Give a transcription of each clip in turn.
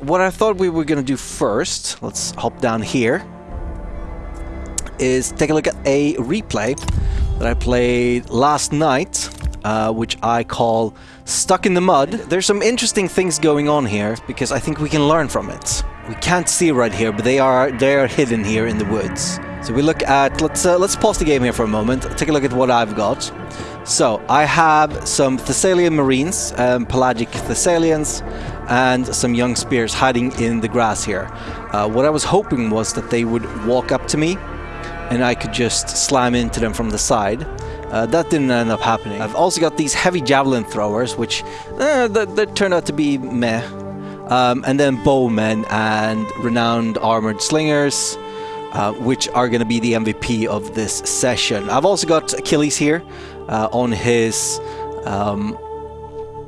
what I thought we were going to do first, let's hop down here, is take a look at a replay that I played last night, uh, which I call Stuck in the Mud. There's some interesting things going on here, because I think we can learn from it. We can't see right here, but they are they are hidden here in the woods. So we look at, let's uh, let's pause the game here for a moment, take a look at what I've got. So, I have some Thessalian Marines, um, pelagic Thessalians, and some young spears hiding in the grass here. Uh, what I was hoping was that they would walk up to me, and I could just slam into them from the side. Uh, that didn't end up happening. I've also got these heavy javelin throwers, which that, that turned out to be meh. Um, and then bowmen and renowned armored slingers, uh, which are going to be the MVP of this session. I've also got Achilles here uh, on his um,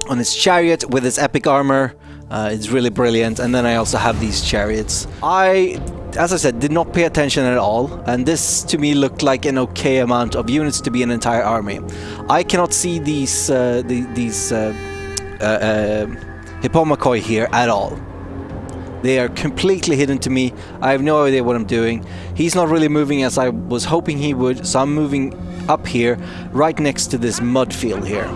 on his chariot with his epic armor. Uh, it's really brilliant. And then I also have these chariots. I, as I said, did not pay attention at all. And this to me looked like an okay amount of units to be an entire army. I cannot see these uh, the, these uh, uh, uh Hippomachoi here at all. They are completely hidden to me. I have no idea what I'm doing. He's not really moving as I was hoping he would, so I'm moving up here, right next to this mud field here.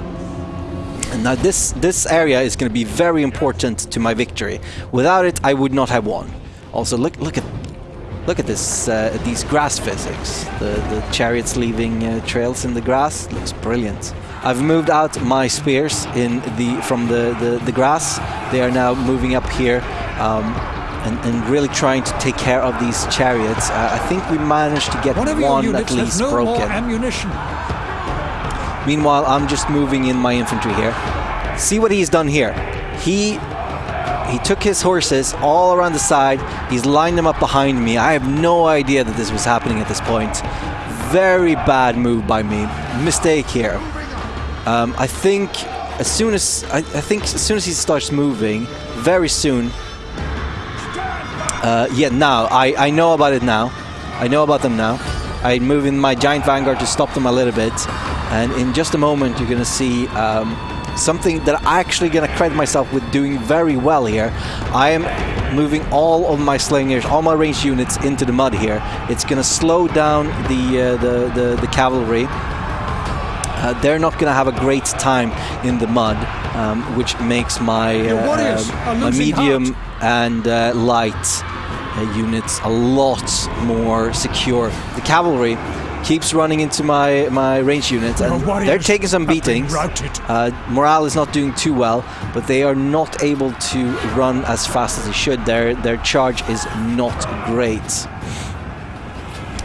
Now this, this area is going to be very important to my victory. Without it, I would not have won. Also, look look at look at this uh, these grass physics. The the chariots leaving uh, trails in the grass looks brilliant. I've moved out my spears in the from the, the, the grass. They are now moving up here. Um, and, and, really trying to take care of these chariots. Uh, I think we managed to get one, one at least no broken. ammunition. Meanwhile, I'm just moving in my infantry here. See what he's done here. He he took his horses all around the side. He's lined them up behind me. I have no idea that this was happening at this point. Very bad move by me. Mistake here. Um, I think as soon as I, I think as soon as he starts moving, very soon uh, yeah, now. I, I know about it now. I know about them now. I move in my Giant Vanguard to stop them a little bit. And in just a moment, you're going to see um, something that I'm actually going to credit myself with doing very well here. I am moving all of my slingers, all my ranged units into the mud here. It's going to slow down the, uh, the, the, the, cavalry. Uh, they're not going to have a great time in the mud, um, which makes my, uh, my medium heart. and uh, light uh, units a lot more secure. The cavalry keeps running into my my range units and they're taking some beatings. Uh, morale is not doing too well, but they are not able to run as fast as they should. Their their charge is not great.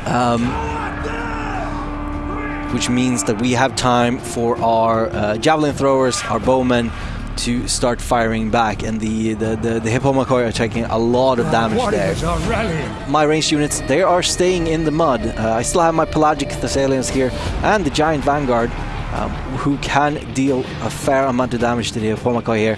Um, which means that we have time for our uh, javelin throwers, our bowmen, to start firing back, and the the the, the Hippomachoi are taking a lot of damage there. My ranged units, they are staying in the mud. Uh, I still have my pelagic Thessalians here and the giant Vanguard, um, who can deal a fair amount of damage to the Hippomachoi here.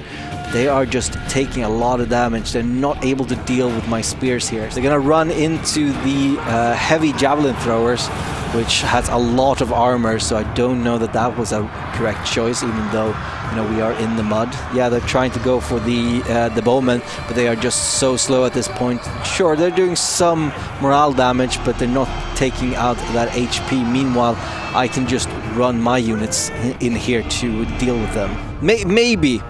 They are just taking a lot of damage. They're not able to deal with my spears here. They're gonna run into the uh, heavy javelin throwers, which has a lot of armor, so I don't know that that was a correct choice, even though you know we are in the mud. Yeah, they're trying to go for the uh, the bowmen, but they are just so slow at this point. Sure, they're doing some morale damage, but they're not taking out that HP. Meanwhile, I can just run my units in here to deal with them. May maybe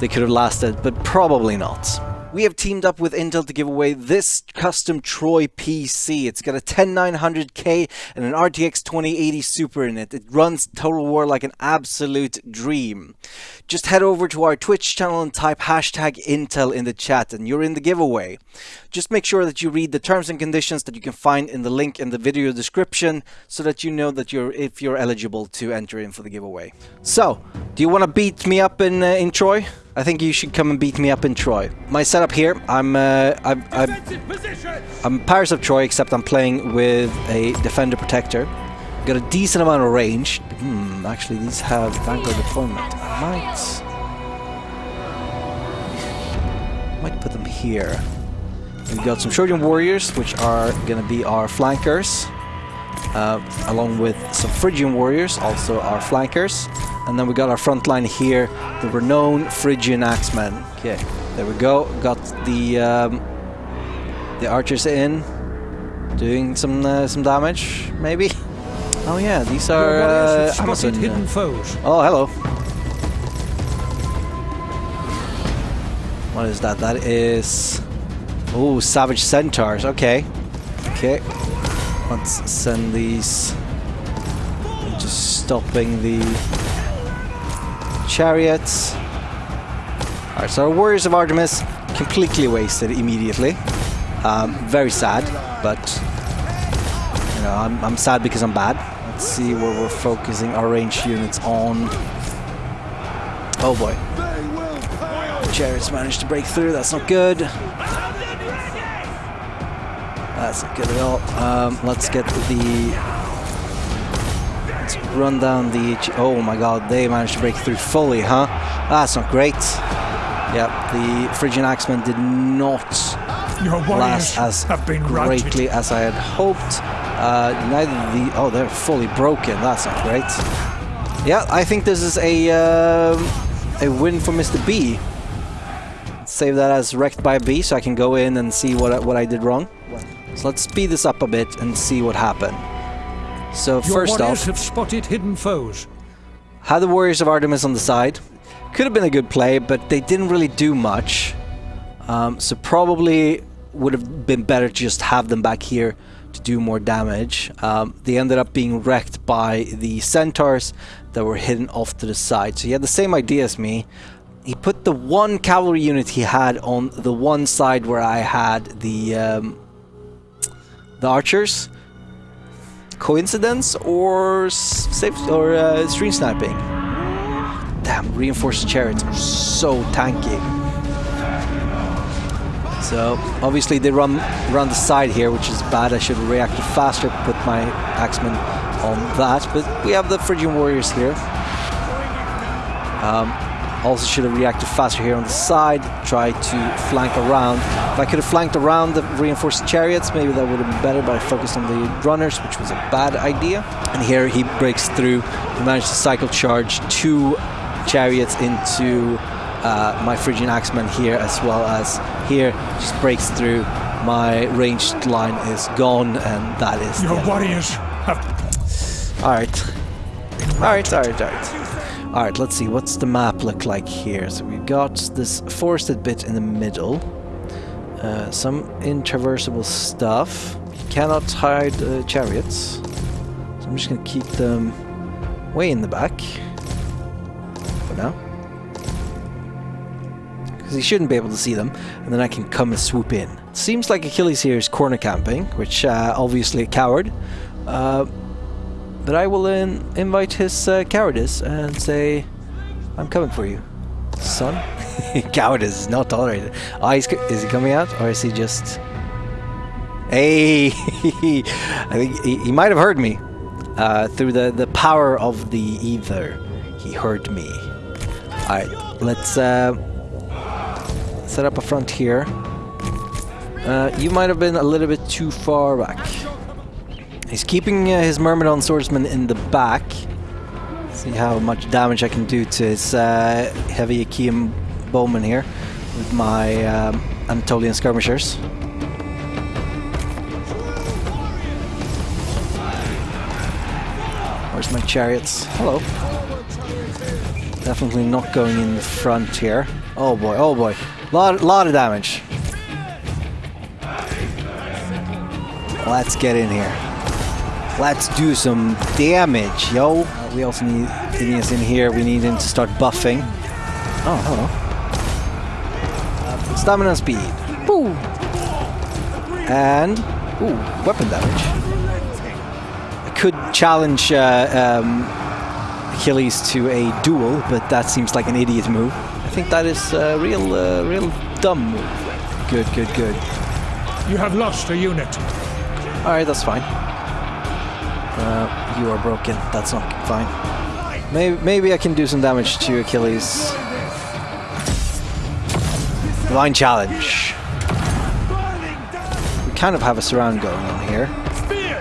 they could have lasted, but probably not. We have teamed up with Intel to give away this custom Troy PC. It's got a 10900K and an RTX 2080 Super in it. It runs Total War like an absolute dream. Just head over to our Twitch channel and type hashtag Intel in the chat and you're in the giveaway. Just make sure that you read the terms and conditions that you can find in the link in the video description so that you know that you're if you're eligible to enter in for the giveaway. So, do you want to beat me up in, uh, in Troy? I think you should come and beat me up in Troy. My setup here, I'm uh, I'm, I'm, I'm Paris of Troy, except I'm playing with a Defender Protector. Got a decent amount of range. Hmm, actually, these have Vanguard deployment. I might, might put them here. We've got some Trojan Warriors, which are going to be our flankers uh, along with some Phrygian warriors, also our flankers. And then we got our front line here, the renowned Phrygian Axemen. Okay. There we go. Got the um, the archers in, doing some uh, some damage, maybe. Oh yeah, these are uh, Amazon. hidden foes. Oh, hello. What is that? That is... Oh, Savage Centaurs. Okay. Okay. Let's send these... Just stopping the chariots. Alright, so our Warriors of Artemis completely wasted immediately. Um, very sad, but you know, I'm, I'm sad because I'm bad. Let's see where we're focusing our ranged units on. Oh boy. Chariots managed to break through, that's not good. That's not good at all. Um, let's get the... Let's run down the... Oh my god, they managed to break through fully, huh? That's not great. Yep, the Phrygian Axemen did not Your last as have been routed. greatly as I had hoped. Uh, neither the oh they're fully broken. That's not great. Yeah, I think this is a um, a win for Mr. B. Save that as wrecked by B, so I can go in and see what I, what I did wrong. So let's speed this up a bit and see what happened. So Your first warriors off, have spotted hidden foes. had the Warriors of Artemis on the side. Could have been a good play, but they didn't really do much. Um, so probably would have been better to just have them back here to do more damage. Um, they ended up being wrecked by the centaurs that were hidden off to the side. So he had the same idea as me. He put the one cavalry unit he had on the one side where I had the um, the archers. Coincidence or safe or uh, stream sniping? Damn, reinforced chariots are so tanky. So obviously they run run the side here, which is bad. I should have reacted faster, put my axemen on that. But we have the Phrygian warriors here. Um, also should have reacted faster here on the side, try to flank around. If I could have flanked around the reinforced chariots, maybe that would have been better, but I focused on the runners, which was a bad idea. And here he breaks through, he managed to cycle charge two chariots into uh, my Phrygian axemen here, as well as here, just breaks through. My ranged line is gone, and that is Your warriors have Alright. Alright, alright, alright. Alright, let's see, what's the map look like here? So we've got this forested bit in the middle. Uh, some intraversable stuff. Cannot hide uh, chariots. So I'm just gonna keep them way in the back. For now. Because he shouldn't be able to see them. And then I can come and swoop in. Seems like Achilles here is corner camping, which uh, obviously a coward. But I will in invite his uh, cowardice and say, I'm coming for you, son. cowardice is not tolerated. Oh, is he coming out or is he just... Hey! I think he, he might have heard me. Uh, through the, the power of the ether, he heard me. Alright, let's uh, set up a front here. Uh, you might have been a little bit too far back. He's keeping uh, his Myrmidon swordsman in the back. See how much damage I can do to his uh, heavy Achaean bowman here with my um, Anatolian skirmishers. Where's my chariots? Hello. Definitely not going in the front here. Oh boy, oh boy. Lot, lot of damage. Let's get in here. Let's do some damage, yo. We also need Aeneas in here. We need him to start buffing. Oh, hello. Uh, stamina and speed. Boo! And, ooh, weapon damage. I could challenge uh, um, Achilles to a duel, but that seems like an idiot move. I think that is a real, uh, real dumb move. Good, good, good. you have lost a unit. Alright, that's fine. Uh, you are broken. That's not fine. Maybe, maybe I can do some damage to Achilles. Divine Challenge. We kind of have a surround going on here.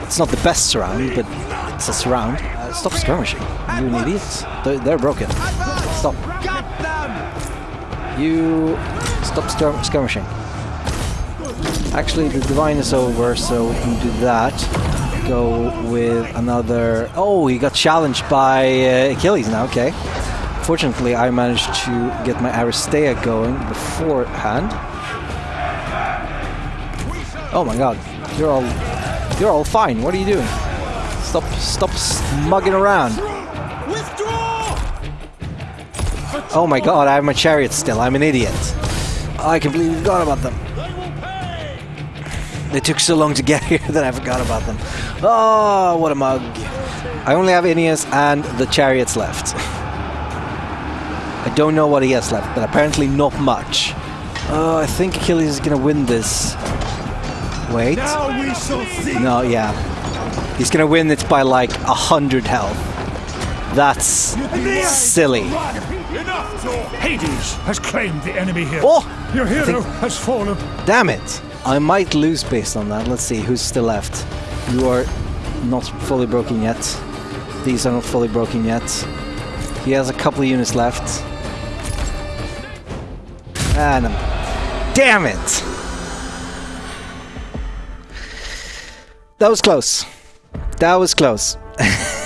It's not the best surround, but it's a surround. Uh, stop skirmishing. You an idiot. They're, they're broken. Stop. You stop skir- skirmishing. Actually, the divine is over, so we can do that. Go with another. Oh, he got challenged by uh, Achilles now. Okay. Fortunately, I managed to get my Aristeia going beforehand. Oh my god, you're all you're all fine. What are you doing? Stop stop smugging around. Oh my god, I have my chariot still. I'm an idiot. I completely forgot about them. They took so long to get here that I forgot about them. Oh, what a mug. I only have Aeneas and the chariots left. I don't know what he has left, but apparently not much. Oh, I think Achilles is gonna win this. Wait. No, yeah. He's gonna win it by like a hundred health. That's silly. Hades has claimed the enemy here. Oh! Your hero think- has fallen. Damn it! I might lose based on that. Let's see who's still left. You are not fully broken yet. These are not fully broken yet. He has a couple of units left. And damn it! That was close. That was close.